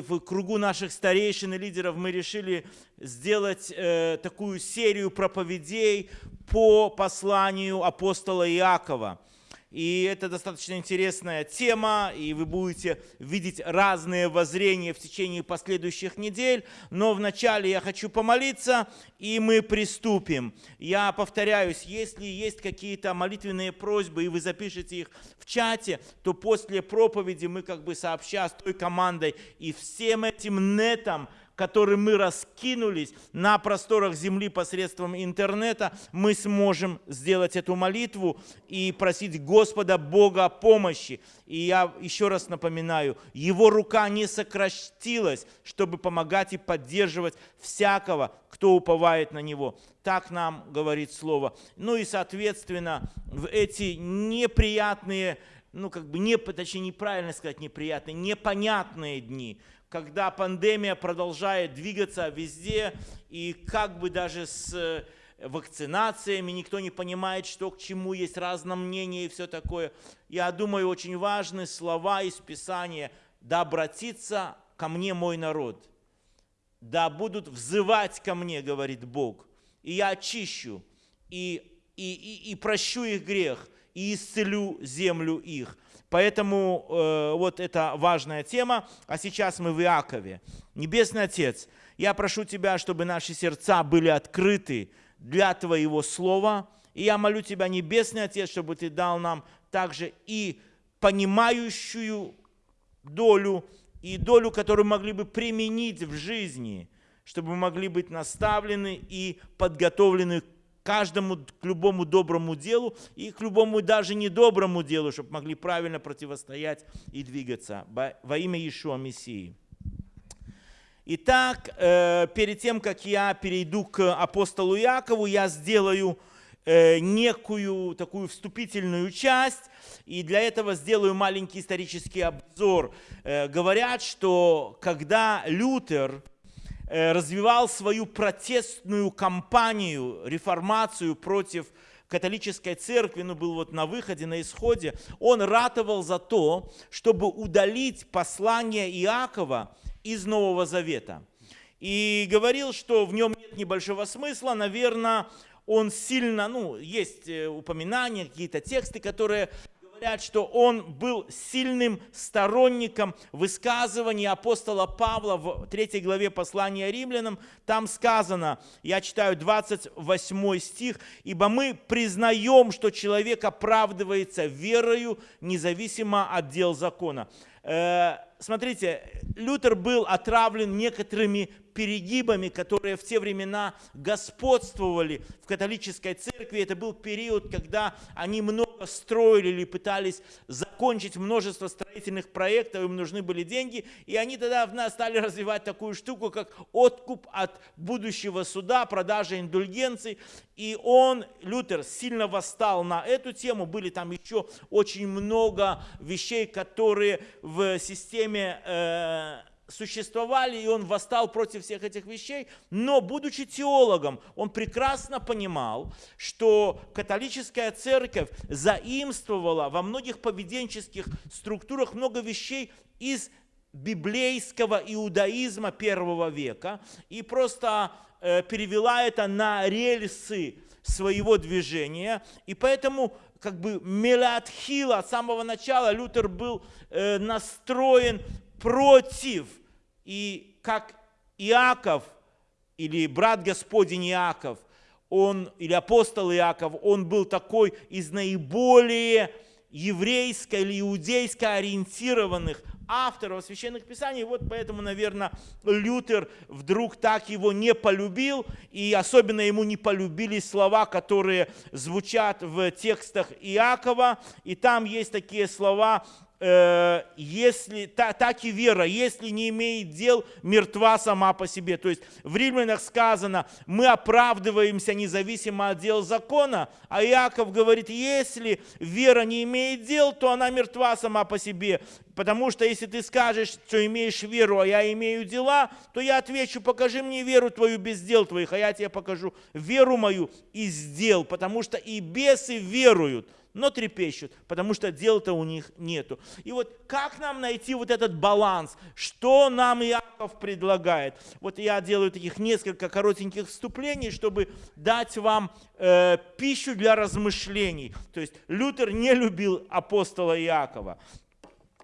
в кругу наших старейшин и лидеров мы решили сделать э, такую серию проповедей по посланию апостола Иакова. И это достаточно интересная тема, и вы будете видеть разные воззрения в течение последующих недель. Но вначале я хочу помолиться, и мы приступим. Я повторяюсь, если есть какие-то молитвенные просьбы, и вы запишете их в чате, то после проповеди мы как бы сообща с той командой и всем этим нетом, которым мы раскинулись на просторах земли посредством интернета, мы сможем сделать эту молитву и просить Господа Бога о помощи. И я еще раз напоминаю, Его рука не сократилась, чтобы помогать и поддерживать всякого, кто уповает на Него. Так нам говорит Слово. Ну и, соответственно, в эти неприятные ну, как бы, не, точнее, неправильно сказать неприятные, непонятные дни, когда пандемия продолжает двигаться везде, и как бы даже с э, вакцинациями, никто не понимает, что к чему, есть разное мнение и все такое. Я думаю, очень важны слова из Писания «Да обратится ко мне мой народ, да будут взывать ко мне, говорит Бог, и я очищу, и, и, и, и прощу их грех, и исцелю землю их». Поэтому э, вот это важная тема. А сейчас мы в Иакове. Небесный Отец, я прошу Тебя, чтобы наши сердца были открыты для Твоего Слова. И я молю Тебя, Небесный Отец, чтобы Ты дал нам также и понимающую долю, и долю, которую могли бы применить в жизни, чтобы мы могли быть наставлены и подготовлены каждому, к любому доброму делу и к любому даже недоброму делу, чтобы могли правильно противостоять и двигаться во имя Иешуа Мессии. Итак, э, перед тем, как я перейду к апостолу Якову, я сделаю э, некую такую вступительную часть, и для этого сделаю маленький исторический обзор. Э, говорят, что когда Лютер развивал свою протестную кампанию, реформацию против католической церкви, ну, был вот на выходе, на исходе, он ратовал за то, чтобы удалить послание Иакова из Нового Завета. И говорил, что в нем нет небольшого смысла, наверное, он сильно, ну, есть э, упоминания, какие-то тексты, которые говорят, что он был сильным сторонником высказываний апостола Павла в 3 главе послания римлянам. Там сказано, я читаю 28 стих, «Ибо мы признаем, что человек оправдывается верою, независимо от дел закона». Э, смотрите, Лютер был отравлен некоторыми перегибами, которые в те времена господствовали в католической церкви. Это был период, когда они много строили или пытались закончить множество строительных проектов, им нужны были деньги, и они тогда в нас стали развивать такую штуку, как откуп от будущего суда, продажа индульгенций. И он, Лютер, сильно восстал на эту тему. Были там еще очень много вещей, которые в системе э, существовали, и он восстал против всех этих вещей, но, будучи теологом, он прекрасно понимал, что католическая церковь заимствовала во многих поведенческих структурах много вещей из библейского иудаизма первого века и просто э, перевела это на рельсы своего движения. И поэтому как бы мелатхила от самого начала Лютер был э, настроен против и как Иаков, или брат Господень Иаков, он, или апостол Иаков, он был такой из наиболее еврейско или иудейско ориентированных авторов священных писаний. Вот поэтому, наверное, Лютер вдруг так его не полюбил, и особенно ему не полюбились слова, которые звучат в текстах Иакова. И там есть такие слова, Э, если, та, так и вера, если не имеет дел, мертва сама по себе. То есть в Римлянах сказано, мы оправдываемся независимо от дел закона, а Иаков говорит, если вера не имеет дел, то она мертва сама по себе. Потому что если ты скажешь, что имеешь веру, а я имею дела, то я отвечу, покажи мне веру твою без дел твоих, а я тебе покажу веру мою из дел, потому что и бесы веруют, но трепещут, потому что дел-то у них нету. И вот как нам найти вот этот баланс? Что нам Иаков предлагает? Вот я делаю таких несколько коротеньких вступлений, чтобы дать вам э, пищу для размышлений. То есть Лютер не любил апостола Иакова.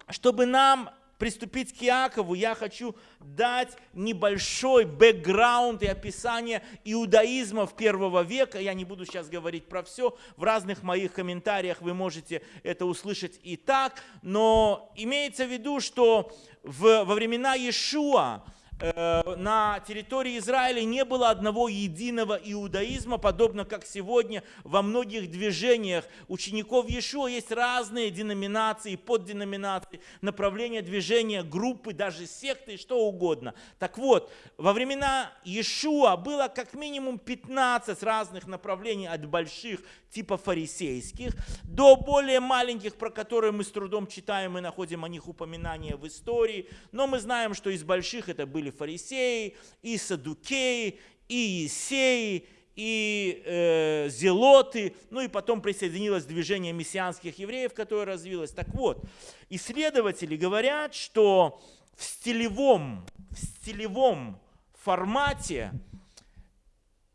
Чтобы нам приступить к Иакову, я хочу дать небольшой бэкграунд и описание иудаизма в первого века. Я не буду сейчас говорить про все. В разных моих комментариях вы можете это услышать и так. Но имеется в виду, что в, во времена Иешуа на территории Израиля не было одного единого иудаизма, подобно как сегодня во многих движениях учеников Иешуа есть разные деноминации, подденоминации, направления движения, группы, даже секты, что угодно. Так вот, во времена Иешуа было как минимум 15 разных направлений от больших типа фарисейских, до более маленьких, про которые мы с трудом читаем и находим о них упоминания в истории. Но мы знаем, что из больших это были фарисеи, и садукеи, и есеи, и э, зелоты, ну и потом присоединилось движение мессианских евреев, которое развилось. Так вот, исследователи говорят, что в стилевом, в стилевом формате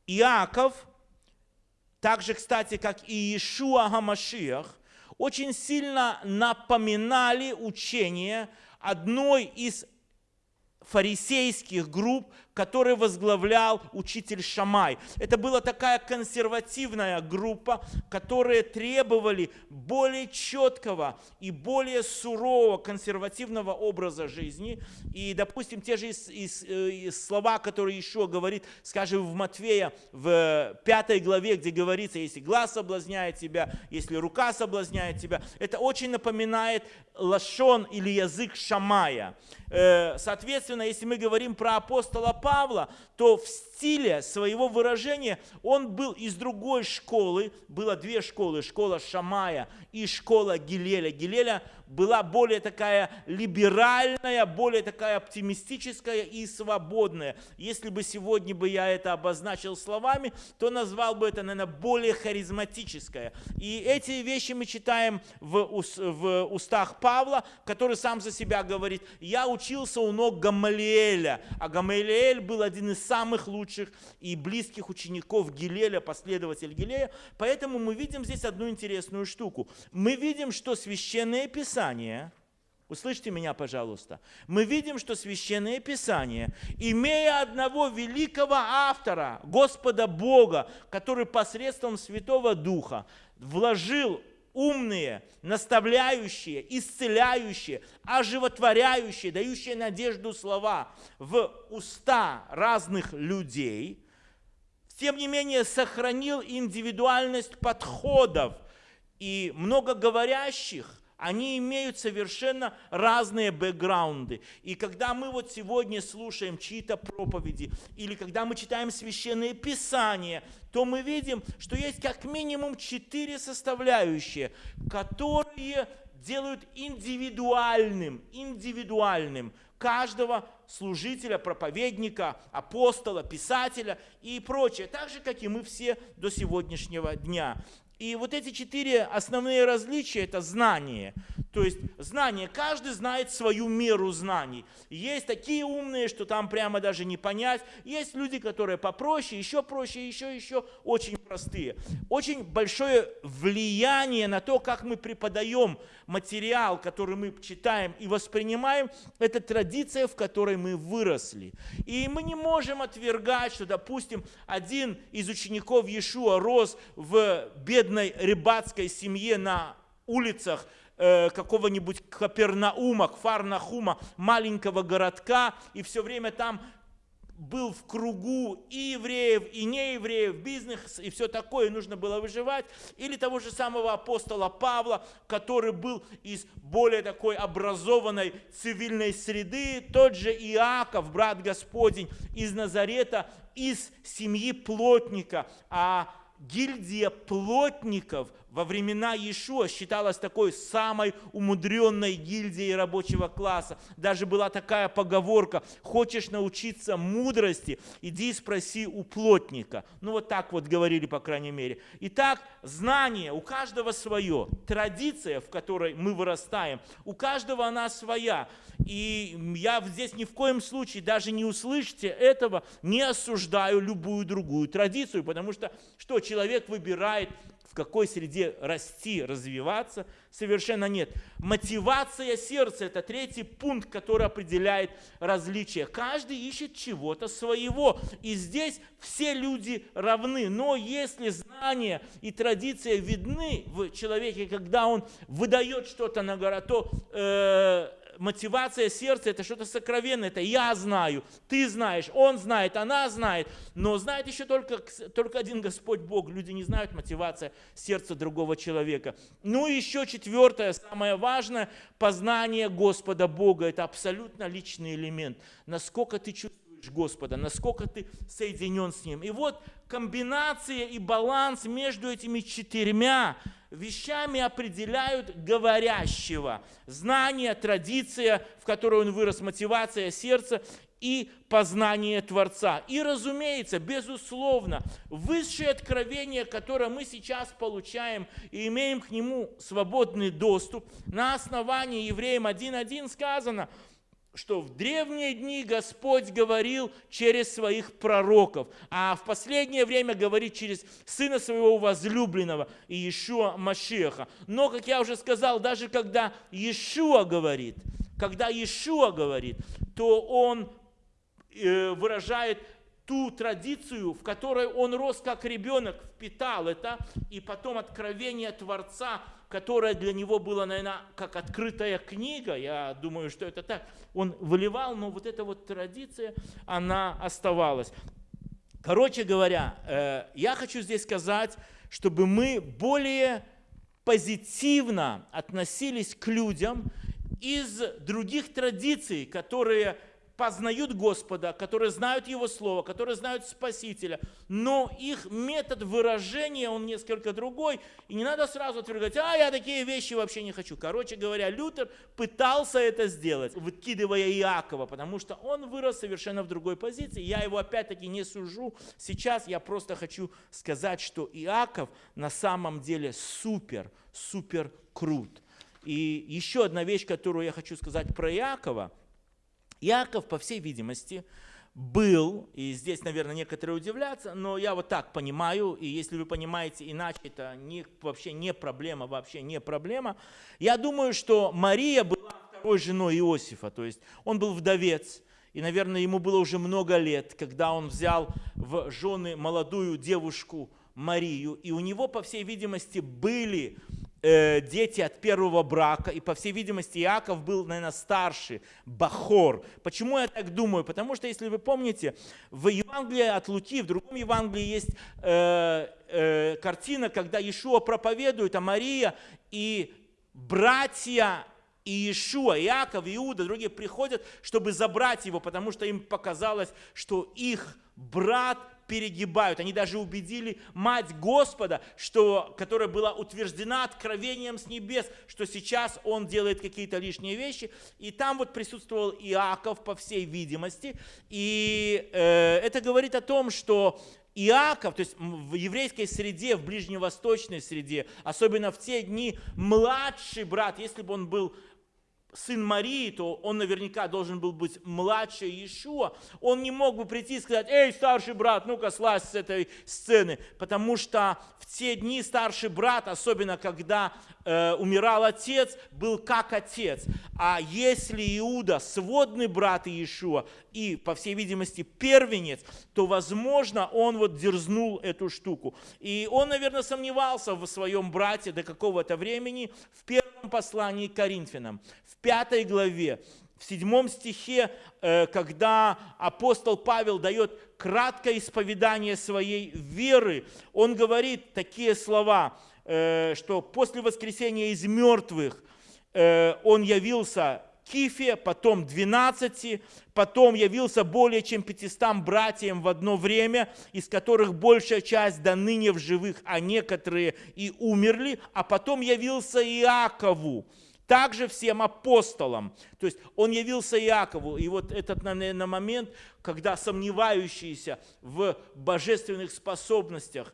Иаков – так же, кстати, как и Иешуа Гамашиах, очень сильно напоминали учение одной из фарисейских групп, который возглавлял учитель Шамай. Это была такая консервативная группа, которые требовали более четкого и более сурового консервативного образа жизни. И, допустим, те же из, из, э, из слова, которые еще говорит, скажем, в Матвея, в пятой главе, где говорится, если глаз соблазняет тебя, если рука соблазняет тебя, это очень напоминает лашон или язык Шамая. Э, соответственно, если мы говорим про апостола Павла, то в стиле своего выражения он был из другой школы. Было две школы, школа Шамая и школа Гилеля. Гилеля была более такая либеральная, более такая оптимистическая и свободная. Если бы сегодня бы я это обозначил словами, то назвал бы это, наверное, более харизматическое. И эти вещи мы читаем в, в устах Павла, который сам за себя говорит, я учился у ног Гамалиэля, а Гамалиэль был один из самых лучших и близких учеников Гилеля, последователь Гилея. Поэтому мы видим здесь одну интересную штуку. Мы видим, что Священное Писание, услышьте меня, пожалуйста, мы видим, что Священное Писание, имея одного великого автора, Господа Бога, который посредством Святого Духа вложил умные, наставляющие, исцеляющие, оживотворяющие, дающие надежду слова в уста разных людей, тем не менее сохранил индивидуальность подходов и многоговорящих они имеют совершенно разные бэкграунды. И когда мы вот сегодня слушаем чьи-то проповеди, или когда мы читаем священные писания, то мы видим, что есть как минимум четыре составляющие, которые делают индивидуальным, индивидуальным каждого служителя, проповедника, апостола, писателя и прочее. Так же, как и мы все до сегодняшнего дня. И вот эти четыре основные различия – это знание. То есть знание, каждый знает свою меру знаний. Есть такие умные, что там прямо даже не понять. Есть люди, которые попроще, еще проще, еще, еще очень простые. Очень большое влияние на то, как мы преподаем материал, который мы читаем и воспринимаем, это традиция, в которой мы выросли. И мы не можем отвергать, что, допустим, один из учеников Иешуа рос в бедной рыбацкой семье на улицах э, какого-нибудь Капернаума, Фарнахума, маленького городка, и все время там был в кругу и евреев, и неевреев, бизнес и все такое, нужно было выживать. Или того же самого апостола Павла, который был из более такой образованной цивильной среды. Тот же Иаков, брат Господень, из Назарета, из семьи плотника. А гильдия плотников во времена Иешуа считалась такой самой умудренной гильдией рабочего класса. Даже была такая поговорка, хочешь научиться мудрости, иди спроси у плотника. Ну вот так вот говорили, по крайней мере. Итак, знание, у каждого свое. Традиция, в которой мы вырастаем, у каждого она своя. И я здесь ни в коем случае даже не услышите этого, не осуждаю любую другую традицию, потому что что человек выбирает в какой среде расти, развиваться, совершенно нет. Мотивация сердца – это третий пункт, который определяет различия. Каждый ищет чего-то своего. И здесь все люди равны. Но если знания и традиция видны в человеке, когда он выдает что-то на гора, то э, мотивация сердца – это что-то сокровенное. Это я знаю, ты знаешь, он знает, она знает. Но знает еще только, только один Господь Бог. Люди не знают мотивация сердца другого человека. Ну и еще четвертое, самое важное – познание Господа Бога. Это абсолютно личный элемент. Насколько ты чувствуешь Господа, насколько ты соединен с Ним. И вот комбинация и баланс между этими четырьмя вещами определяют говорящего. Знание, традиция, в которой он вырос, мотивация сердца и познание Творца. И, разумеется, безусловно, высшее откровение, которое мы сейчас получаем и имеем к нему свободный доступ, на основании Евреям 1.1 сказано – что в древние дни Господь говорил через своих пророков, а в последнее время говорит через Сына Своего возлюбленного Иешуа Машеха. Но, как я уже сказал, даже когда Иешуа говорит, когда Иешуа говорит, то он э, выражает ту традицию, в которой он рос как ребенок, впитал это, и потом откровение Творца – которое для него было, наверное, как открытая книга, я думаю, что это так, он выливал, но вот эта вот традиция, она оставалась. Короче говоря, э, я хочу здесь сказать, чтобы мы более позитивно относились к людям из других традиций, которые познают Господа, которые знают Его Слово, которые знают Спасителя, но их метод выражения, он несколько другой, и не надо сразу отвергать, а я такие вещи вообще не хочу. Короче говоря, Лютер пытался это сделать, выкидывая Иакова, потому что он вырос совершенно в другой позиции. Я его опять-таки не сужу. Сейчас я просто хочу сказать, что Иаков на самом деле супер, супер крут. И еще одна вещь, которую я хочу сказать про Иакова – Иаков, по всей видимости, был, и здесь, наверное, некоторые удивлятся, но я вот так понимаю, и если вы понимаете иначе, это не, вообще не проблема, вообще не проблема. Я думаю, что Мария была второй женой Иосифа, то есть он был вдовец, и, наверное, ему было уже много лет, когда он взял в жены молодую девушку Марию, и у него, по всей видимости, были Э, дети от первого брака, и по всей видимости Иаков был, наверное, старший, Бахор. Почему я так думаю? Потому что, если вы помните, в Евангелии от Луки, в другом Евангелии есть э, э, картина, когда Иешуа проповедует, а Мария и братья и Иешуа, Иаков, Иуда, другие приходят, чтобы забрать его, потому что им показалось, что их брат перегибают. Они даже убедили мать Господа, что, которая была утверждена откровением с небес, что сейчас он делает какие-то лишние вещи. И там вот присутствовал Иаков, по всей видимости. И э, это говорит о том, что Иаков, то есть в еврейской среде, в ближневосточной среде, особенно в те дни, младший брат, если бы он был сын Марии, то он наверняка должен был быть младше Иешуа. Он не мог бы прийти и сказать, эй, старший брат, ну-ка слазь с этой сцены. Потому что в те дни старший брат, особенно когда э, умирал отец, был как отец. А если Иуда сводный брат Иешуа и, по всей видимости, первенец, то, возможно, он вот дерзнул эту штуку. И он, наверное, сомневался в своем брате до какого-то времени в первом послании к Коринфянам, в пятой главе, в седьмом стихе, э, когда апостол Павел дает краткое исповедание своей веры, он говорит такие слова – что после воскресения из мертвых э, он явился Кифе, потом 12, потом явился более чем 500 братьям в одно время, из которых большая часть до ныне в живых, а некоторые и умерли, а потом явился Иакову, также всем апостолам. То есть он явился Иакову. И вот этот, наверное, момент, когда сомневающиеся в божественных способностях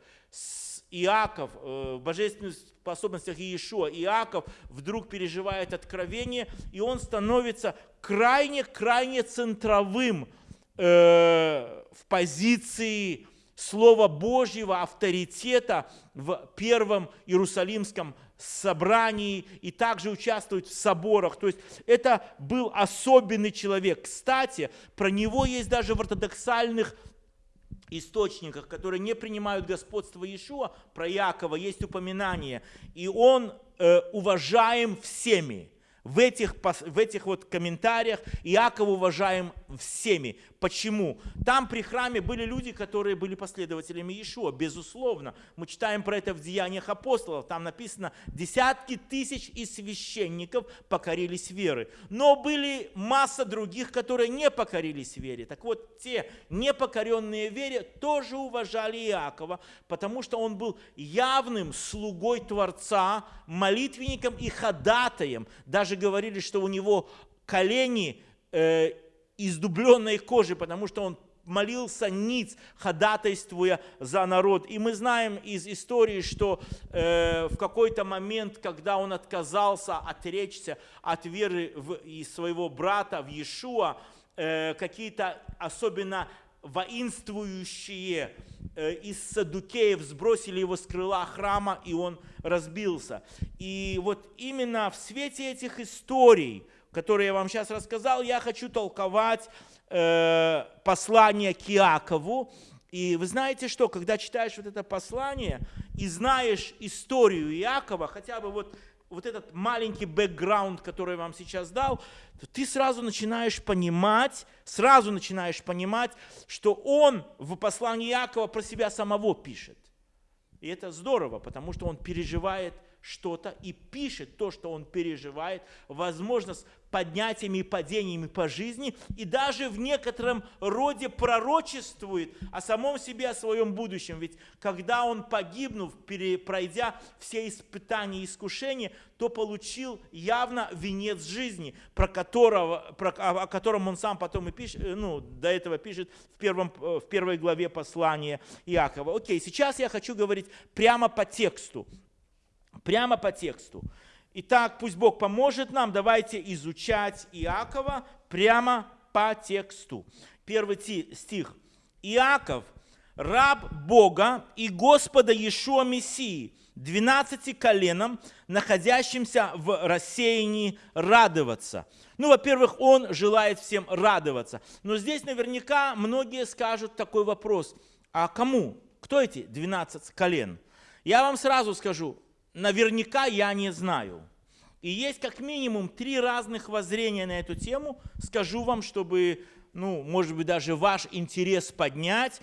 Иаков, э, в божественных способностях Иешуа, Иаков вдруг переживает откровение, и он становится крайне-крайне центровым э, в позиции Слова Божьего, авторитета в первом Иерусалимском собрании и также участвует в соборах. То есть это был особенный человек. Кстати, про него есть даже в ортодоксальных источниках, которые не принимают господство Иешуа, про Якова есть упоминание. И он э, уважаем всеми в этих, в этих вот комментариях Иаков уважаем всеми. Почему? Там при храме были люди, которые были последователями Иешуа, безусловно. Мы читаем про это в Деяниях апостолов. Там написано, десятки тысяч и священников покорились веры. Но были масса других, которые не покорились вере. Так вот, те непокоренные вере тоже уважали Иакова, потому что он был явным слугой Творца, молитвенником и ходатаем. Даже говорили, что у него колени э, из дубленной кожи, потому что он молился ниц, ходатайствуя за народ. И мы знаем из истории, что э, в какой-то момент, когда он отказался отречься от веры в, и своего брата в Иешуа, э, какие-то особенно воинствующие э, из садукеев сбросили его с крыла храма, и он разбился. И вот именно в свете этих историй, которые я вам сейчас рассказал, я хочу толковать э, послание к Иакову. И вы знаете что, когда читаешь вот это послание и знаешь историю Иакова, хотя бы вот вот этот маленький бэкграунд, который я вам сейчас дал, то ты сразу начинаешь понимать, сразу начинаешь понимать, что он в послании Якова про себя самого пишет. И это здорово, потому что он переживает что-то и пишет то, что он переживает, возможно, с поднятиями и падениями по жизни, и даже в некотором роде пророчествует о самом себе, о своем будущем. Ведь когда он, погибнув, пройдя все испытания и искушения, то получил явно венец жизни, про которого, про, о котором он сам потом и пишет, э, ну, до этого пишет в, первом, э, в первой главе послания Иакова. Окей, сейчас я хочу говорить прямо по тексту прямо по тексту. Итак, пусть Бог поможет нам. Давайте изучать Иакова прямо по тексту. Первый стих. Иаков, раб Бога и Господа Иешуа Мессии, двенадцати коленам, находящимся в рассеянии, радоваться. Ну, во-первых, он желает всем радоваться. Но здесь наверняка многие скажут такой вопрос. А кому? Кто эти 12 колен? Я вам сразу скажу, наверняка я не знаю. И есть как минимум три разных воззрения на эту тему. Скажу вам, чтобы, ну, может быть, даже ваш интерес поднять,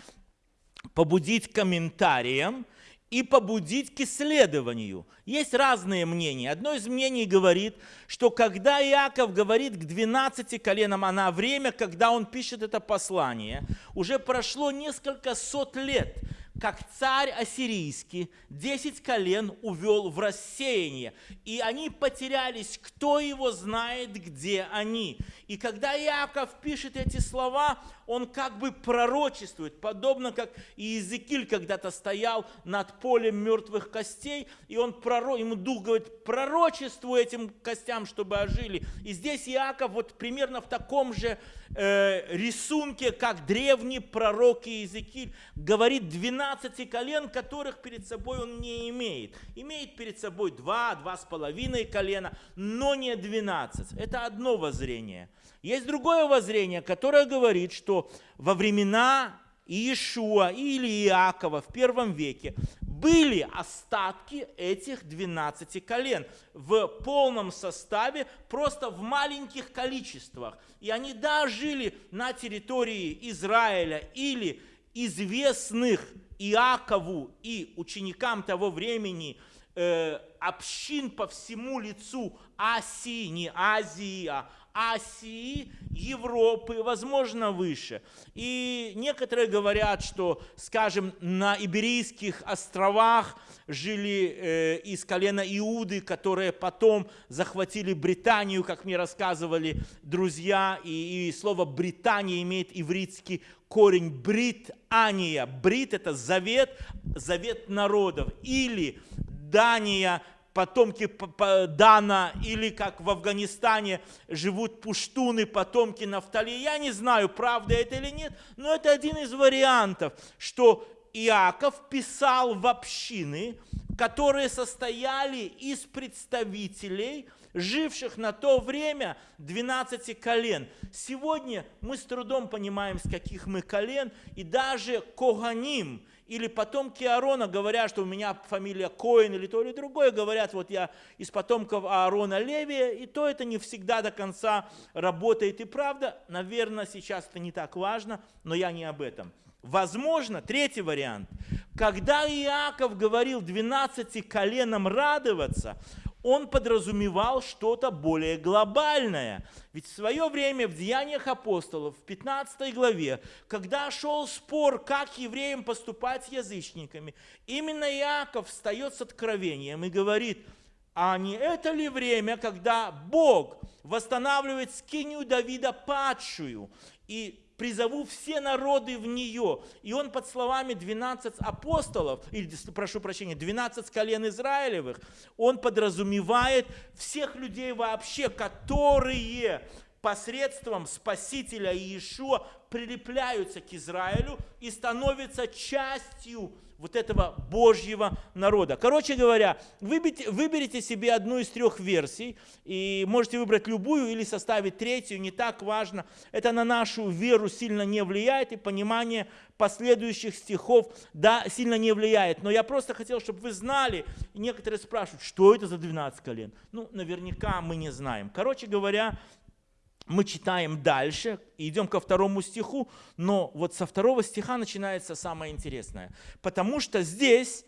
побудить комментариям и побудить к исследованию. Есть разные мнения. Одно из мнений говорит, что когда Иаков говорит к 12 коленам, а на время, когда он пишет это послание, уже прошло несколько сот лет – как царь ассирийский 10 колен увел в рассеяние, и они потерялись, кто его знает, где они. И когда Иаков пишет эти слова, он как бы пророчествует, подобно как Иезекииль когда-то стоял над полем мертвых костей, и он проро... ему дух говорит, пророчествуй этим костям, чтобы ожили. И здесь Иаков вот примерно в таком же э, рисунке, как древний пророк Иезекииль, говорит 12 колен, которых перед собой он не имеет. Имеет перед собой два, два с половиной колена, но не 12. Это одно воззрение. Есть другое воззрение, которое говорит, что во времена Иешуа или Иакова в первом веке были остатки этих 12 колен в полном составе, просто в маленьких количествах. И они, да, жили на территории Израиля или известных Иакову и ученикам того времени – Э, общин по всему лицу Асии, не Азии, а Асии, Европы, возможно, выше. И некоторые говорят, что, скажем, на Иберийских островах жили э, из колена Иуды, которые потом захватили Британию, как мне рассказывали друзья. И, и слово «Британия» имеет ивритский корень «британия». «Брит» – это завет, завет народов. Или Дания – потомки Дана, или как в Афганистане живут пуштуны, потомки Нафтали. Я не знаю, правда это или нет, но это один из вариантов, что Иаков писал в общины, которые состояли из представителей, живших на то время 12 колен. Сегодня мы с трудом понимаем, с каких мы колен, и даже Коганим – или потомки Аарона говорят, что у меня фамилия Коин или то или другое, говорят, вот я из потомков Аарона Левия, и то это не всегда до конца работает. И правда, наверное, сейчас это не так важно, но я не об этом. Возможно, третий вариант, когда Иаков говорил 12 коленам радоваться, он подразумевал что-то более глобальное. Ведь в свое время в Деяниях апостолов, в 15 главе, когда шел спор, как евреям поступать с язычниками, именно Иаков встает с откровением и говорит, а не это ли время, когда Бог восстанавливает скинию Давида падшую, и призову все народы в нее. И он под словами 12 апостолов, или, прошу прощения, 12 колен Израилевых, он подразумевает всех людей вообще, которые посредством Спасителя Иешуа прилепляются к Израилю и становятся частью вот этого Божьего народа. Короче говоря, выберите, выберите себе одну из трех версий, и можете выбрать любую или составить третью, не так важно. Это на нашу веру сильно не влияет, и понимание последующих стихов да, сильно не влияет. Но я просто хотел, чтобы вы знали, некоторые спрашивают, что это за 12 колен? Ну, наверняка мы не знаем. Короче говоря, мы читаем дальше, идем ко второму стиху, но вот со второго стиха начинается самое интересное. Потому что здесь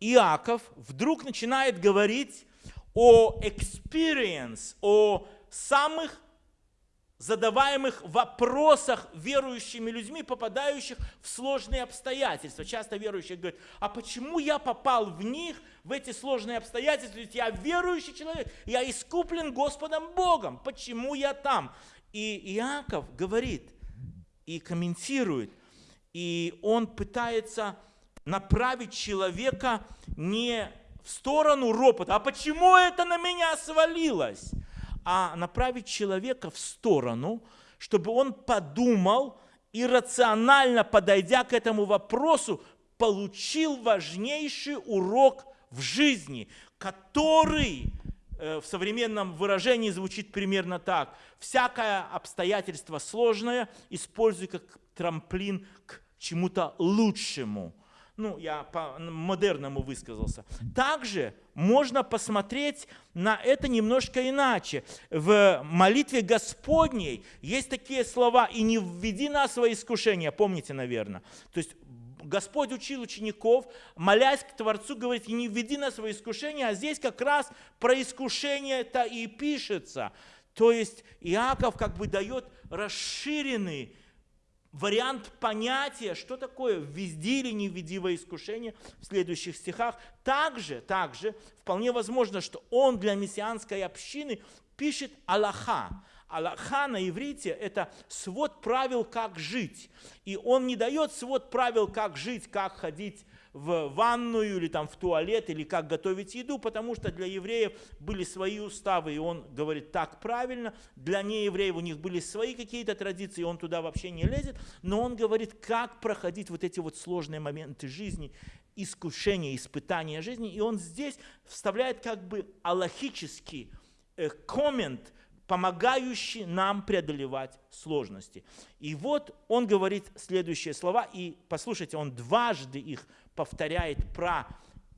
Иаков вдруг начинает говорить о experience, о самых задаваемых вопросах верующими людьми, попадающих в сложные обстоятельства. Часто верующие говорят, а почему я попал в них, в эти сложные обстоятельства? Ведь я верующий человек, я искуплен Господом Богом. Почему я там? И Иаков говорит и комментирует, и он пытается направить человека не в сторону ропота, а почему это на меня свалилось? А направить человека в сторону, чтобы он подумал и рационально подойдя к этому вопросу, получил важнейший урок в жизни, который э, в современном выражении звучит примерно так. Всякое обстоятельство сложное используй как трамплин к чему-то лучшему – ну, я по-модерному высказался. Также можно посмотреть на это немножко иначе. В молитве Господней есть такие слова «и не введи нас во искушение», помните, наверное. То есть Господь учил учеников, молясь к Творцу, говорит, и не введи нас во искушение, а здесь как раз про искушение это и пишется. То есть Иаков как бы дает расширенный вариант понятия, что такое введи или не введи во искушение в следующих стихах. Также, также вполне возможно, что он для мессианской общины пишет Аллаха. Аллаха на иврите – это свод правил, как жить. И он не дает свод правил, как жить, как ходить в ванную или там в туалет, или как готовить еду, потому что для евреев были свои уставы, и он говорит так правильно. Для неевреев у них были свои какие-то традиции, он туда вообще не лезет. Но он говорит, как проходить вот эти вот сложные моменты жизни, искушения, испытания жизни. И он здесь вставляет как бы аллахический э, коммент, помогающий нам преодолевать сложности. И вот он говорит следующие слова, и послушайте, он дважды их повторяет про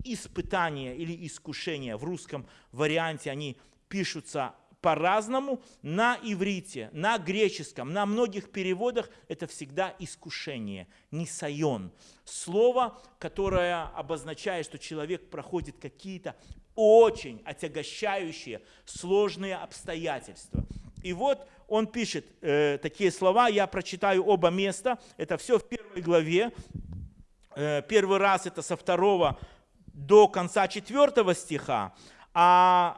испытание или искушение. В русском варианте они пишутся по-разному. На иврите, на греческом, на многих переводах это всегда искушение, нисайон. Слово, которое обозначает, что человек проходит какие-то очень отягощающие, сложные обстоятельства. И вот он пишет э, такие слова, я прочитаю оба места, это все в первой главе. Э, первый раз это со второго до конца четвертого стиха, а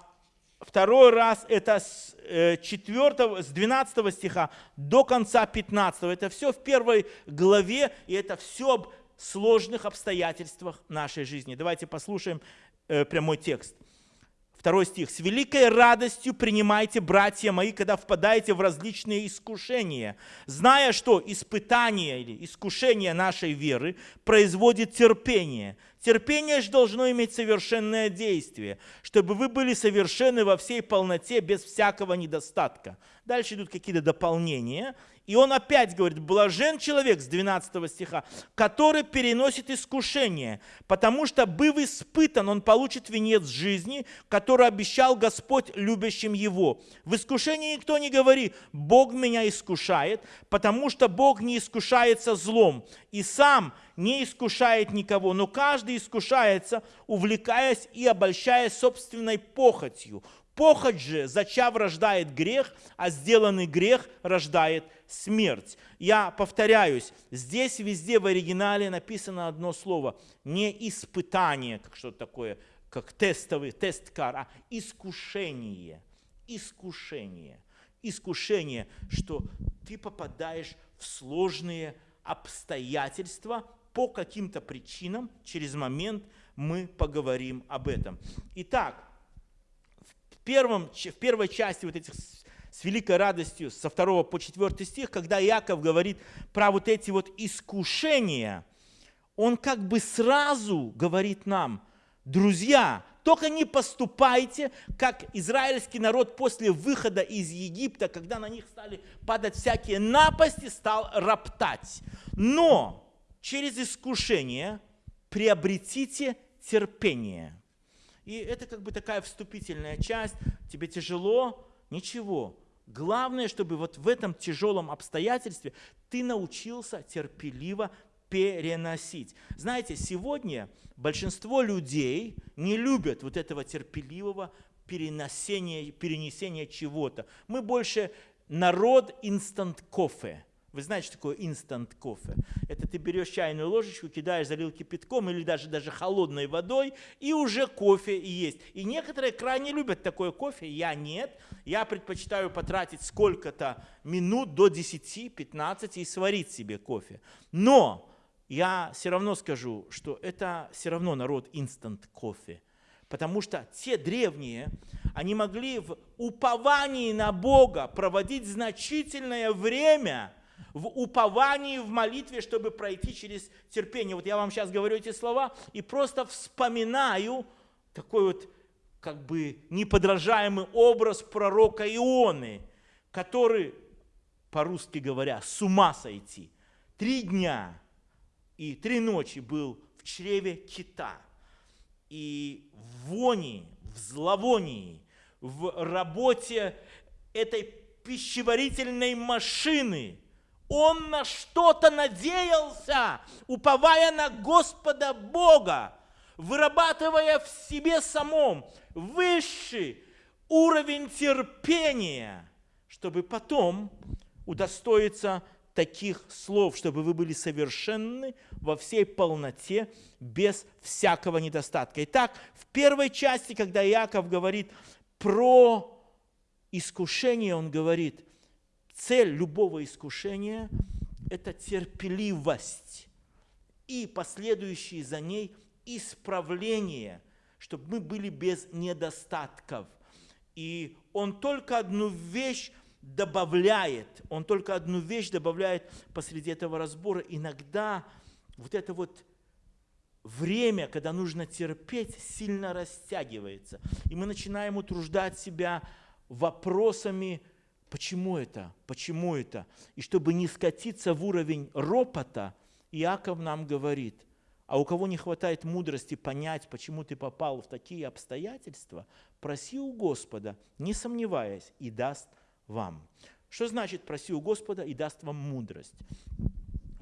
второй раз это с, 4, э, с 12 стиха до конца 15. Это все в первой главе, и это все об сложных обстоятельствах нашей жизни. Давайте послушаем э, прямой текст. Второй стих. «С великой радостью принимайте, братья мои, когда впадаете в различные искушения, зная, что испытание или искушение нашей веры производит терпение. Терпение же должно иметь совершенное действие, чтобы вы были совершенны во всей полноте, без всякого недостатка». Дальше идут какие-то дополнения – и он опять говорит, блажен человек с 12 стиха, который переносит искушение, потому что, быв испытан, он получит венец жизни, который обещал Господь любящим его. В искушении никто не говорит, Бог меня искушает, потому что Бог не искушается злом, и сам не искушает никого, но каждый искушается, увлекаясь и обольщаясь собственной похотью. Похоть же, зачав, рождает грех, а сделанный грех рождает смерть. Я повторяюсь, здесь везде в оригинале написано одно слово. Не испытание, как что-то такое, как тестовый, тест-кар, а искушение. Искушение. Искушение, что ты попадаешь в сложные обстоятельства по каким-то причинам. Через момент мы поговорим об этом. Итак, первом, в первой части вот этих с великой радостью со 2 по 4 стих, когда Иаков говорит про вот эти вот искушения, он как бы сразу говорит нам, друзья, только не поступайте, как израильский народ после выхода из Египта, когда на них стали падать всякие напасти, стал роптать. Но через искушение приобретите терпение. И это как бы такая вступительная часть. Тебе тяжело? Ничего. Главное, чтобы вот в этом тяжелом обстоятельстве ты научился терпеливо переносить. Знаете, сегодня большинство людей не любят вот этого терпеливого переносения, перенесения чего-то. Мы больше народ инстант кофе. Вы знаете, что такое инстант кофе? Это ты берешь чайную ложечку, кидаешь, залил кипятком или даже, даже холодной водой, и уже кофе есть. И некоторые крайне любят такое кофе, я нет. Я предпочитаю потратить сколько-то минут до 10-15 и сварить себе кофе. Но я все равно скажу, что это все равно народ инстант кофе. Потому что те древние, они могли в уповании на Бога проводить значительное время – в уповании, в молитве, чтобы пройти через терпение. Вот я вам сейчас говорю эти слова и просто вспоминаю такой вот как бы неподражаемый образ пророка Ионы, который, по-русски говоря, с ума сойти. Три дня и три ночи был в чреве кита. И в вони, в зловонии, в работе этой пищеварительной машины – он на что-то надеялся, уповая на Господа Бога, вырабатывая в себе самом высший уровень терпения, чтобы потом удостоиться таких слов, чтобы вы были совершенны во всей полноте, без всякого недостатка. Итак, в первой части, когда Иаков говорит про искушение, он говорит, Цель любого искушения – это терпеливость и последующие за ней исправление, чтобы мы были без недостатков. И он только одну вещь добавляет, он только одну вещь добавляет посреди этого разбора. Иногда вот это вот время, когда нужно терпеть, сильно растягивается. И мы начинаем утруждать себя вопросами Почему это? Почему это? И чтобы не скатиться в уровень ропота, Иаков нам говорит, а у кого не хватает мудрости понять, почему ты попал в такие обстоятельства, проси у Господа, не сомневаясь, и даст вам. Что значит проси у Господа и даст вам мудрость?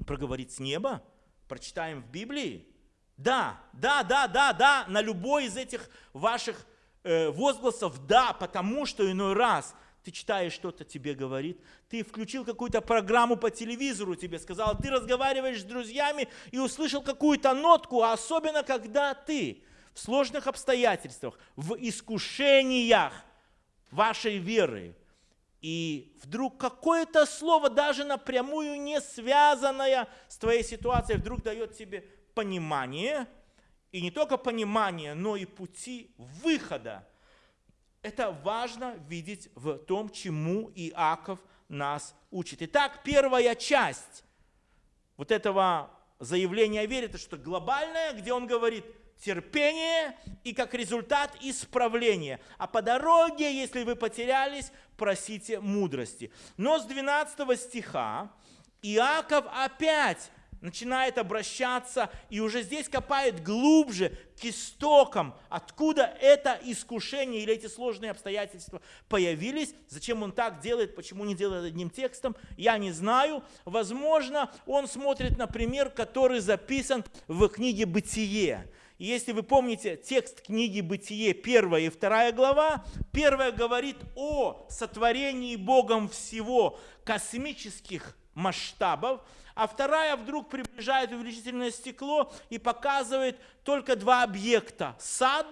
Проговорить с неба? Прочитаем в Библии? Да, да, да, да, да, на любой из этих ваших э, возгласов да, потому что иной раз ты читаешь что-то тебе говорит, ты включил какую-то программу по телевизору, тебе сказал, ты разговариваешь с друзьями и услышал какую-то нотку, особенно когда ты в сложных обстоятельствах, в искушениях вашей веры, и вдруг какое-то слово, даже напрямую не связанное с твоей ситуацией, вдруг дает тебе понимание, и не только понимание, но и пути выхода. Это важно видеть в том, чему Иаков нас учит. Итак, первая часть вот этого заявления о это что глобальное, где он говорит – терпение и как результат исправление. А по дороге, если вы потерялись, просите мудрости. Но с 12 стиха Иаков опять начинает обращаться и уже здесь копает глубже к истокам, откуда это искушение или эти сложные обстоятельства появились. Зачем он так делает, почему не делает одним текстом, я не знаю. Возможно, он смотрит на пример, который записан в книге «Бытие». И если вы помните текст книги «Бытие», первая и вторая глава, первая говорит о сотворении Богом всего космических масштабов, а вторая вдруг приближает увеличительное стекло и показывает только два объекта – сад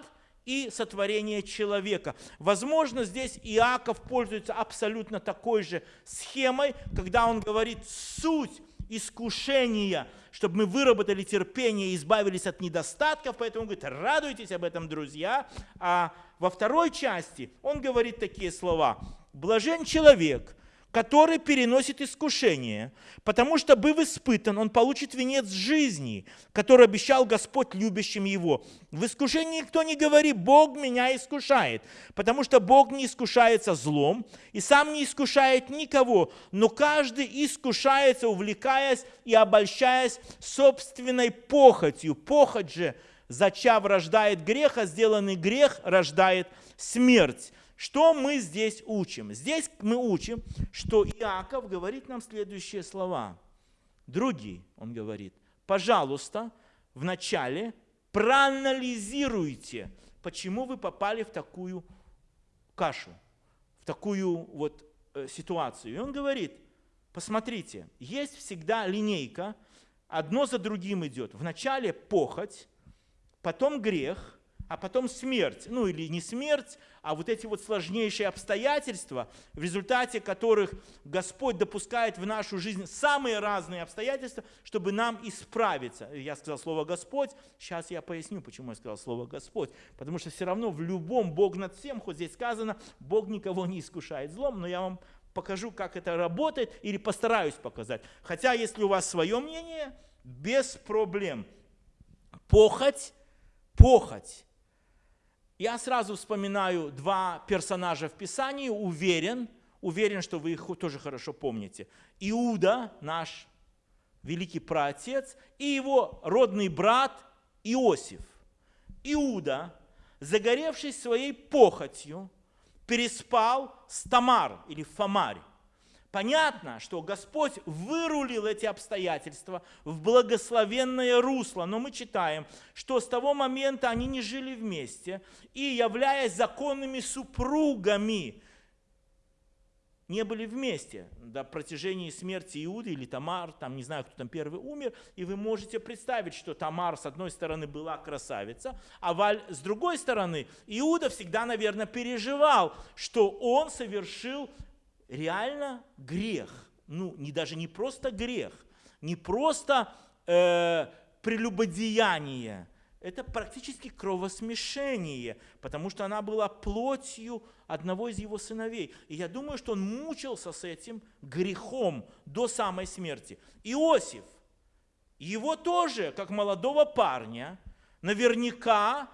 и сотворение человека. Возможно, здесь Иаков пользуется абсолютно такой же схемой, когда он говорит суть искушения, чтобы мы выработали терпение и избавились от недостатков. Поэтому он говорит, радуйтесь об этом, друзья. А во второй части он говорит такие слова. Блажен человек, который переносит искушение, потому что, быв испытан, он получит венец жизни, который обещал Господь любящим его. В искушении никто не говорит, Бог меня искушает, потому что Бог не искушается злом и сам не искушает никого, но каждый искушается, увлекаясь и обольщаясь собственной похотью. Похоть же, зачав, рождает грех, а сделанный грех рождает смерть. Что мы здесь учим? Здесь мы учим, что Иаков говорит нам следующие слова. Другие, он говорит, пожалуйста, вначале проанализируйте, почему вы попали в такую кашу, в такую вот э, ситуацию. И он говорит, посмотрите, есть всегда линейка, одно за другим идет. Вначале похоть, потом грех, а потом смерть. Ну или не смерть, а вот эти вот сложнейшие обстоятельства, в результате которых Господь допускает в нашу жизнь самые разные обстоятельства, чтобы нам исправиться. Я сказал слово «Господь», сейчас я поясню, почему я сказал слово «Господь». Потому что все равно в любом Бог над всем, хоть здесь сказано, Бог никого не искушает злом, но я вам покажу, как это работает, или постараюсь показать. Хотя, если у вас свое мнение, без проблем. Похоть, похоть я сразу вспоминаю два персонажа в Писании, уверен, уверен, что вы их тоже хорошо помните. Иуда, наш великий праотец, и его родный брат Иосиф. Иуда, загоревшись своей похотью, переспал с Тамар или Фомарь. Понятно, что Господь вырулил эти обстоятельства в благословенное русло, но мы читаем, что с того момента они не жили вместе и, являясь законными супругами, не были вместе до протяжения смерти Иуды или Тамар, там не знаю, кто там первый умер, и вы можете представить, что Тамар с одной стороны была красавица, а Валь с другой стороны Иуда всегда, наверное, переживал, что он совершил реально грех. Ну, не, даже не просто грех, не просто э, прелюбодеяние, это практически кровосмешение, потому что она была плотью одного из его сыновей. И я думаю, что он мучился с этим грехом до самой смерти. Иосиф, его тоже, как молодого парня, наверняка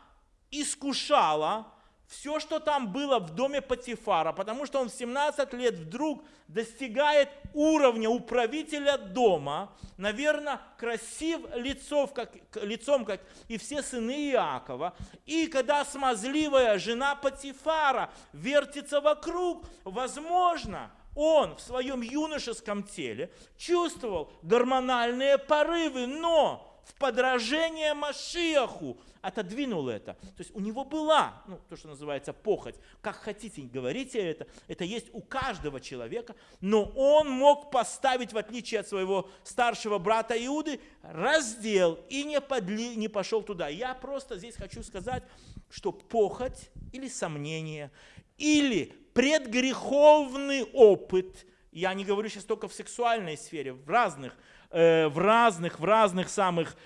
искушала все, что там было в доме Патифара, потому что он в 17 лет вдруг достигает уровня управителя дома, наверное, красив лицов, как, лицом, как и все сыны Иакова. И когда смазливая жена Патифара вертится вокруг, возможно, он в своем юношеском теле чувствовал гормональные порывы, но в подражение Машиаху отодвинул это. То есть у него была, ну, то, что называется похоть, как хотите, говорите это, это есть у каждого человека, но он мог поставить, в отличие от своего старшего брата Иуды, раздел и не, подли, не пошел туда. Я просто здесь хочу сказать, что похоть или сомнение, или предгреховный опыт, я не говорю сейчас только в сексуальной сфере, в разных, э, в разных, в разных самых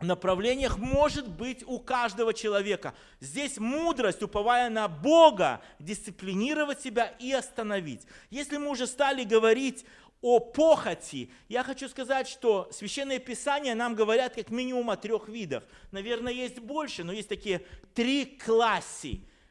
направлениях может быть у каждого человека. Здесь мудрость, уповая на Бога, дисциплинировать себя и остановить. Если мы уже стали говорить о похоти, я хочу сказать, что Священное Писание нам говорят как минимум о трех видах. Наверное, есть больше, но есть такие три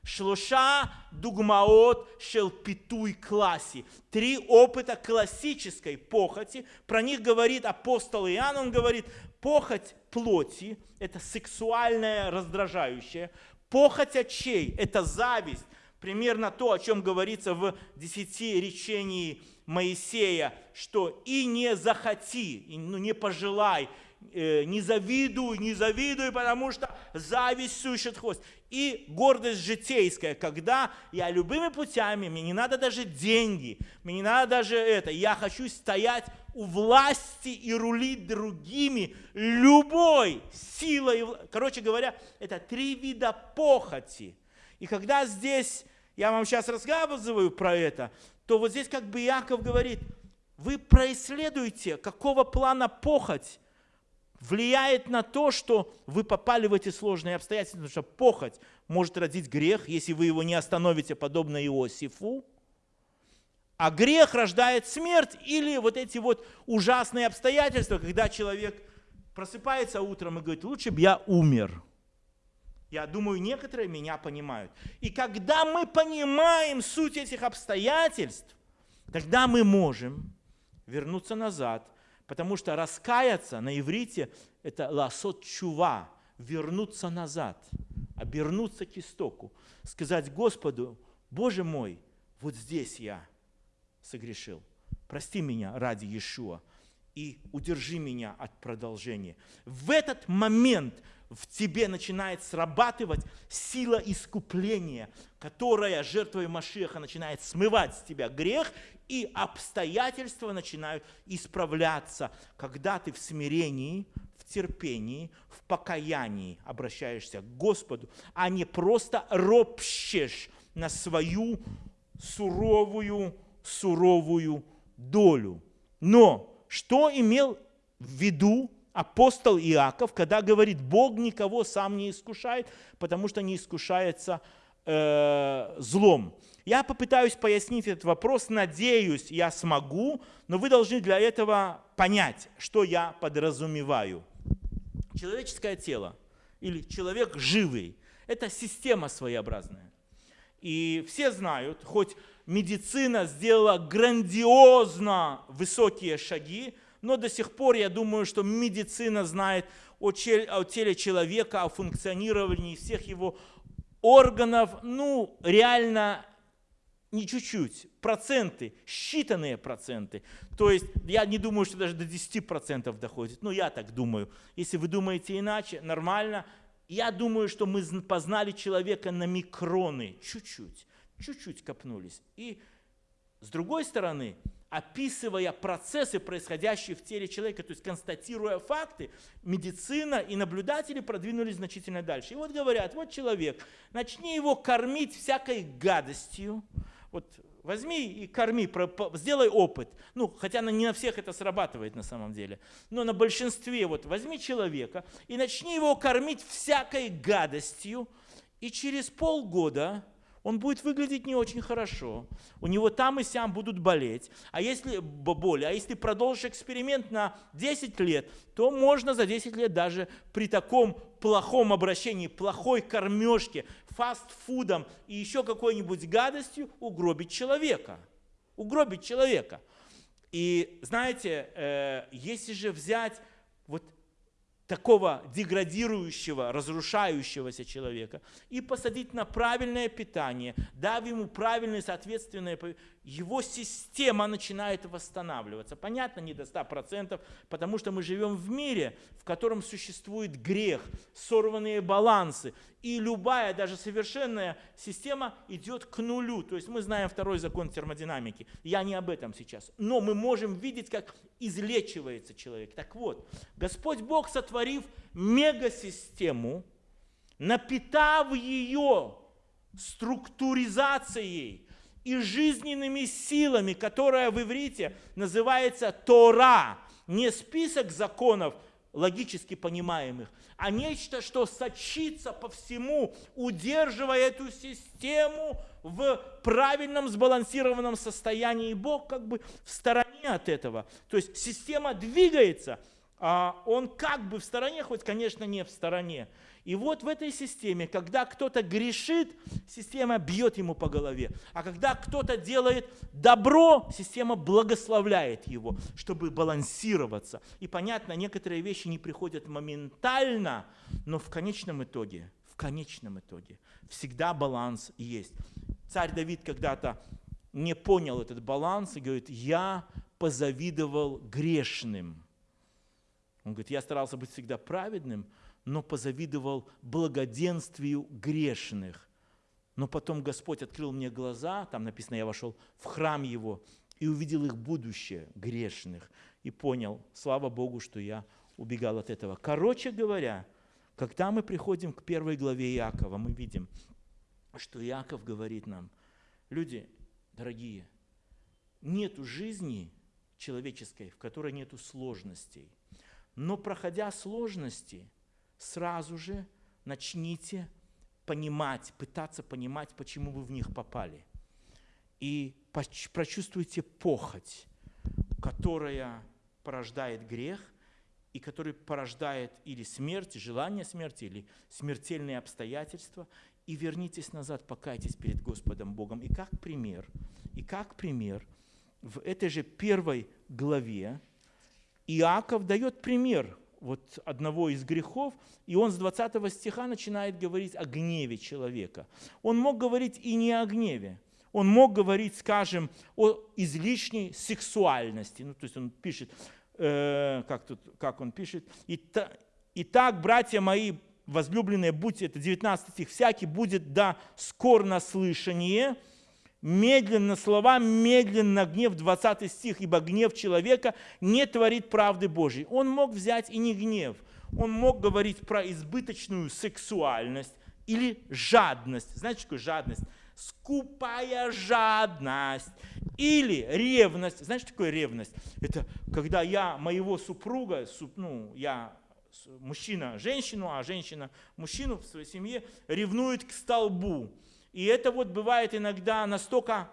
Шлуша, дугмаот, шелпитуй класси. Три опыта классической похоти. Про них говорит апостол Иоанн, он говорит, похоть плоти – это сексуальная раздражающая. Похоть очей – это зависть. Примерно то, о чем говорится в десяти речении Моисея, что и не захоти, ну, не пожелай, не завидуй, не завидуй, потому что зависть сущит хвост. И гордость житейская, когда я любыми путями, мне не надо даже деньги, мне не надо даже это, я хочу стоять у власти и рулить другими любой силой. Короче говоря, это три вида похоти. И когда здесь, я вам сейчас рассказываю про это, то вот здесь как бы Иаков говорит, вы происследуете, какого плана похоть влияет на то, что вы попали в эти сложные обстоятельства, потому что похоть может родить грех, если вы его не остановите, подобно Иосифу. А грех рождает смерть или вот эти вот ужасные обстоятельства, когда человек просыпается утром и говорит, лучше бы я умер. Я думаю, некоторые меня понимают. И когда мы понимаем суть этих обстоятельств, тогда мы можем вернуться назад, потому что раскаяться на иврите – это ласот чува, вернуться назад, обернуться к истоку, сказать Господу, Боже мой, вот здесь я согрешил, прости меня ради Иешуа и удержи меня от продолжения. В этот момент – в тебе начинает срабатывать сила искупления, которая жертвой Машеха начинает смывать с тебя грех, и обстоятельства начинают исправляться, когда ты в смирении, в терпении, в покаянии обращаешься к Господу, а не просто ропщешь на свою суровую, суровую долю. Но что имел в виду апостол Иаков, когда говорит, Бог никого сам не искушает, потому что не искушается э, злом. Я попытаюсь пояснить этот вопрос, надеюсь, я смогу, но вы должны для этого понять, что я подразумеваю. Человеческое тело или человек живый – это система своеобразная. И все знают, хоть медицина сделала грандиозно высокие шаги, но до сих пор я думаю, что медицина знает о, теле человека, о функционировании всех его органов, ну, реально не чуть-чуть, проценты, считанные проценты. То есть я не думаю, что даже до 10% доходит, но я так думаю. Если вы думаете иначе, нормально. Я думаю, что мы познали человека на микроны, чуть-чуть, чуть-чуть копнулись. И с другой стороны, описывая процессы, происходящие в теле человека, то есть констатируя факты, медицина и наблюдатели продвинулись значительно дальше. И вот говорят, вот человек, начни его кормить всякой гадостью, вот возьми и корми, сделай опыт. Ну, хотя не на всех это срабатывает на самом деле, но на большинстве, вот возьми человека и начни его кормить всякой гадостью, и через полгода он будет выглядеть не очень хорошо. У него там и сям будут болеть. А если боли, а если продолжишь эксперимент на 10 лет, то можно за 10 лет даже при таком плохом обращении, плохой кормежке, фастфудом и еще какой-нибудь гадостью угробить человека. Угробить человека. И знаете, э, если же взять такого деградирующего, разрушающегося человека и посадить на правильное питание, дав ему правильное, соответственное, его система начинает восстанавливаться. Понятно, не до 100%, потому что мы живем в мире, в котором существует грех, сорванные балансы, и любая, даже совершенная система идет к нулю. То есть мы знаем второй закон термодинамики. Я не об этом сейчас. Но мы можем видеть, как излечивается человек. Так вот, Господь Бог, сотворив мегасистему, напитав ее структуризацией и жизненными силами, которая в иврите называется Тора, не список законов, логически понимаемых, а нечто, что сочится по всему, удерживая эту систему в правильном сбалансированном состоянии. И Бог как бы в стороне от этого. То есть система двигается, он как бы в стороне, хоть, конечно, не в стороне. И вот в этой системе, когда кто-то грешит, система бьет ему по голове. А когда кто-то делает добро, система благословляет его, чтобы балансироваться. И понятно, некоторые вещи не приходят моментально, но в конечном итоге, в конечном итоге всегда баланс есть. Царь Давид когда-то не понял этот баланс и говорит, я позавидовал грешным. Он говорит, я старался быть всегда праведным, но позавидовал благоденствию грешных. Но потом Господь открыл мне глаза, там написано, я вошел в храм Его и увидел их будущее грешных. И понял, слава Богу, что я убегал от этого. Короче говоря, когда мы приходим к первой главе Иакова, мы видим, что Иаков говорит нам, люди дорогие, нету жизни человеческой, в которой нету сложностей. Но проходя сложности, сразу же начните понимать, пытаться понимать, почему вы в них попали. И прочувствуйте похоть, которая порождает грех, и который порождает или смерть, желание смерти, или смертельные обстоятельства, и вернитесь назад, покайтесь перед Господом Богом. И как пример, и как пример, в этой же первой главе Иаков дает пример вот одного из грехов, и он с 20 стиха начинает говорить о гневе человека. Он мог говорить и не о гневе, он мог говорить, скажем, о излишней сексуальности. Ну, то есть он пишет, э, как, тут, как он пишет, «Итак, братья мои, возлюбленные, будьте, это 19 стих, всякий будет да скор слышание, медленно слова, медленно гнев, 20 стих, ибо гнев человека не творит правды Божьей. Он мог взять и не гнев, он мог говорить про избыточную сексуальность или жадность. Знаете, что такое жадность? Скупая жадность или ревность. Знаете, что такое ревность? Это когда я моего супруга, ну, я мужчина женщину, а женщина мужчину в своей семье ревнует к столбу. И это вот бывает иногда настолько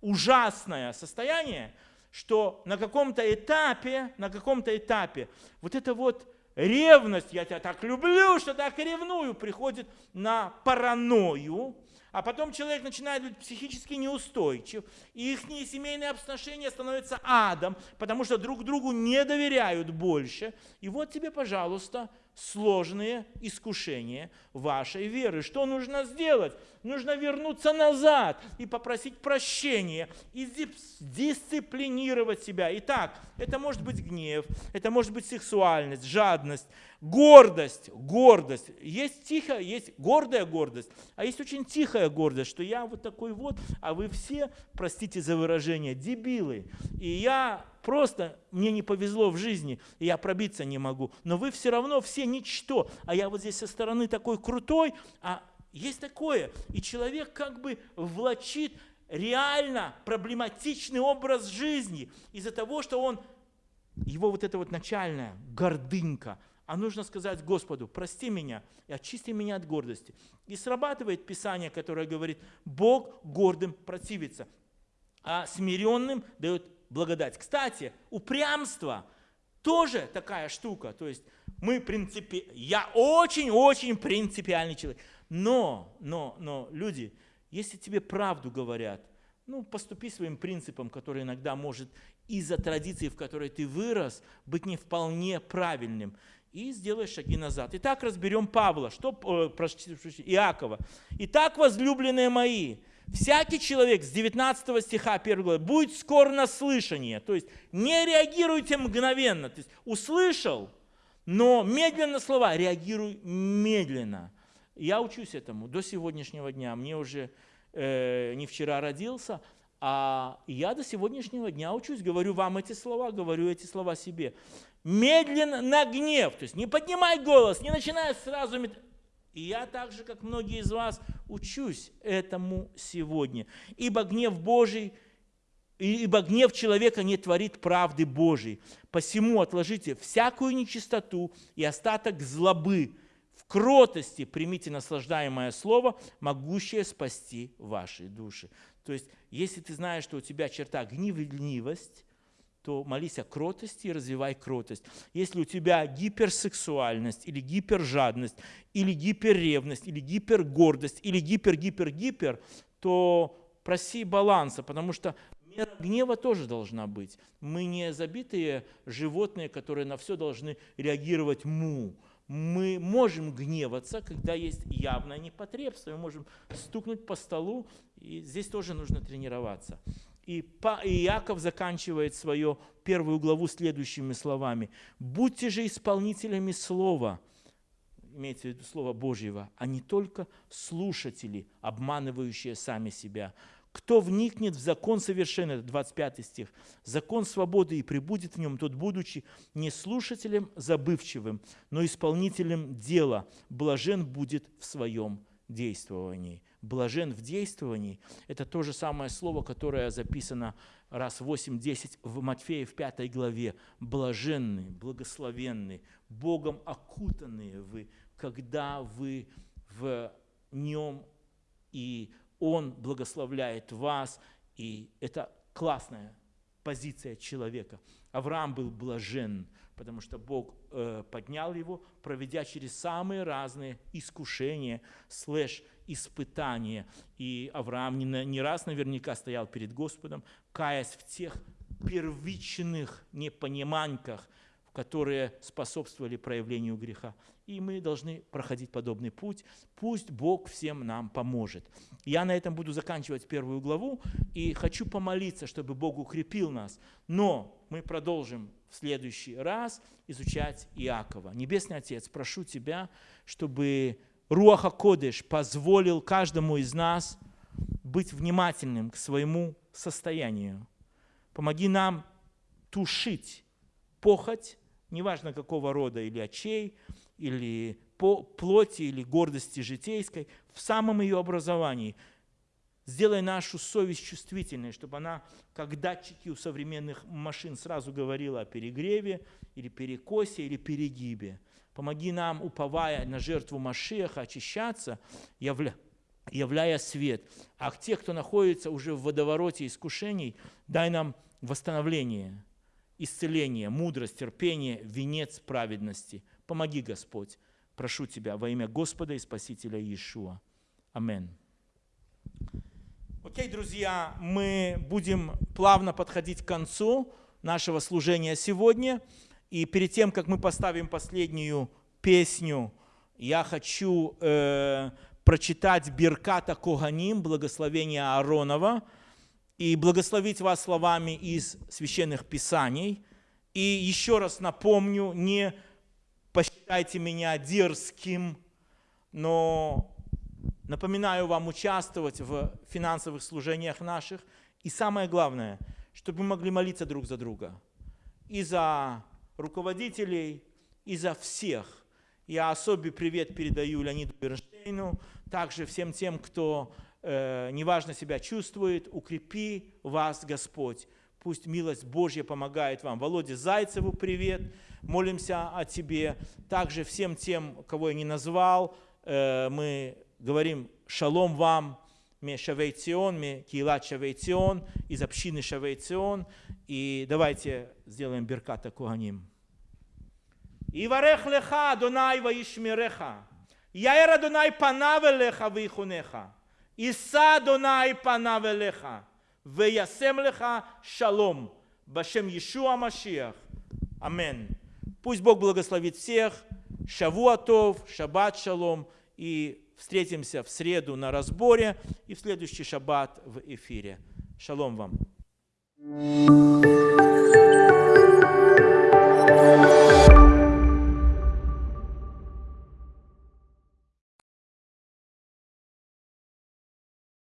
ужасное состояние, что на каком-то этапе, на каком-то этапе вот это вот ревность, я тебя так люблю, что так ревную, приходит на паранойю, а потом человек начинает быть психически неустойчив, и их семейные отношения становятся адом, потому что друг другу не доверяют больше. И вот тебе, пожалуйста, сложные искушения вашей веры. Что нужно сделать? Нужно вернуться назад и попросить прощения, и дисциплинировать себя. Итак, это может быть гнев, это может быть сексуальность, жадность, гордость, гордость. Есть тихая, есть гордая гордость, а есть очень тихая гордость, что я вот такой вот, а вы все, простите за выражение, дебилы. И я просто, мне не повезло в жизни, и я пробиться не могу. Но вы все равно все ничто, а я вот здесь со стороны такой крутой, а есть такое. И человек как бы влачит реально проблематичный образ жизни из-за того, что он, его вот эта вот начальная гордынка, а нужно сказать Господу, прости меня и очисти меня от гордости. И срабатывает Писание, которое говорит, Бог гордым противится, а смиренным дает благодать. Кстати, упрямство тоже такая штука. То есть мы принципи... Я очень-очень принципиальный человек. Но, но, но, люди, если тебе правду говорят, ну, поступи своим принципом, который иногда может из-за традиции, в которой ты вырос, быть не вполне правильным. И сделай шаги назад. Итак, разберем Павла, что, э, Иакова. Итак, возлюбленные мои, всякий человек с 19 стиха 1 главы будет скор на слышание. То есть не реагируйте мгновенно. То есть услышал, но медленно слова, реагируй медленно. Я учусь этому до сегодняшнего дня. Мне уже э, не вчера родился, а я до сегодняшнего дня учусь. Говорю вам эти слова, говорю эти слова себе медленно на гнев. То есть не поднимай голос, не начинай сразу... И я так же, как многие из вас, учусь этому сегодня. Ибо гнев Божий, ибо гнев человека не творит правды Божией. Посему отложите всякую нечистоту и остаток злобы. В кротости примите наслаждаемое слово, могущее спасти ваши души. То есть, если ты знаешь, что у тебя черта гневливость, то молись о кротости и развивай кротость. Если у тебя гиперсексуальность или гипержадность, или гиперревность, или гипергордость, или гипер-гипер-гипер, то проси баланса, потому что мера гнева тоже должна быть. Мы не забитые животные, которые на все должны реагировать му. Мы можем гневаться, когда есть явное непотребство. Мы можем стукнуть по столу, и здесь тоже нужно тренироваться. И Иаков заканчивает свою первую главу следующими словами. «Будьте же исполнителями слова» имеется в виду Слово Божьего, а не только слушатели, обманывающие сами себя. Кто вникнет в закон совершенный, 25 стих, закон свободы и прибудет в нем, тот, будучи не слушателем забывчивым, но исполнителем дела, блажен будет в своем действовании блажен в действовании, это то же самое слово, которое записано раз 8-10 в Матфея в 5 главе. Блаженны, благословенны, Богом окутанные вы, когда вы в Нем, и Он благословляет вас, и это классная позиция человека. Авраам был блажен, потому что Бог э, поднял его, проведя через самые разные искушения, слэш испытания. И Авраам не, не раз наверняка стоял перед Господом, каясь в тех первичных непониманках, которые способствовали проявлению греха. И мы должны проходить подобный путь. Пусть Бог всем нам поможет. Я на этом буду заканчивать первую главу и хочу помолиться, чтобы Бог укрепил нас. Но мы продолжим в следующий раз изучать Иакова. Небесный Отец, прошу Тебя, чтобы Руаха Кодыш позволил каждому из нас быть внимательным к своему состоянию. Помоги нам тушить похоть, неважно какого рода, или очей, или по плоти, или гордости житейской, в самом ее образовании. Сделай нашу совесть чувствительной, чтобы она, как датчики у современных машин, сразу говорила о перегреве, или перекосе, или перегибе. Помоги нам, уповая на жертву Машеха, очищаться, явля, являя свет. А те, кто находится уже в водовороте искушений, дай нам восстановление, исцеление, мудрость, терпение, венец праведности. Помоги, Господь. Прошу Тебя во имя Господа и Спасителя Иешуа. Аминь. Окей, друзья, мы будем плавно подходить к концу нашего служения сегодня. И перед тем, как мы поставим последнюю песню, я хочу э, прочитать Бирката Коганим, благословение Ааронова, и благословить вас словами из священных писаний. И еще раз напомню, не посчитайте меня дерзким, но напоминаю вам участвовать в финансовых служениях наших. И самое главное, чтобы мы могли молиться друг за друга. И за руководителей и за всех. Я особый привет передаю Леониду Бернштейну, также всем тем, кто э, неважно себя чувствует, укрепи вас Господь. Пусть милость Божья помогает вам. Володе Зайцеву привет, молимся о тебе. Также всем тем, кого я не назвал, э, мы говорим «Шалом вам», «Ме Шавейцион», «Ме Киила Шавейцион», из общины Шавейцион. И давайте сделаем Берката Куаним. И варех леха, Дунай ваишмиреха. Яэра Дунай панавелеха вихунеха. Иса Дунай панавелеха. Веясем леха шалом. Башем Иешуа Машиах. Амин. Пусть Бог благословит всех. Шавуатов, шаббат шалом и встретимся в среду на разборе и в следующий шаббат в эфире. Шалом вам.